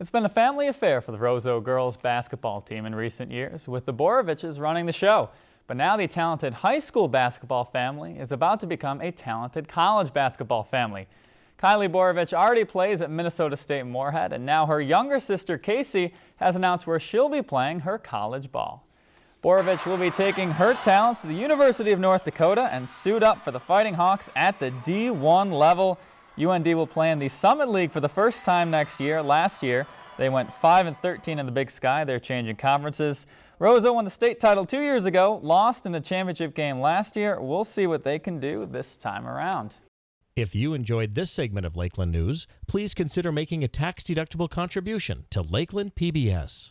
It's been a family affair for the Roseau girls basketball team in recent years, with the Boroviches running the show. But now the talented high school basketball family is about to become a talented college basketball family. Kylie Borovich already plays at Minnesota State Moorhead, and now her younger sister Casey has announced where she'll be playing her college ball. Borovich will be taking her talents to the University of North Dakota and suit up for the Fighting Hawks at the D1 level. UND will play in the Summit League for the first time next year. Last year, they went 5 and 13 in the Big Sky. They're changing conferences. Roseau won the state title two years ago, lost in the championship game last year. We'll see what they can do this time around. If you enjoyed this segment of Lakeland News, please consider making a tax-deductible contribution to Lakeland PBS.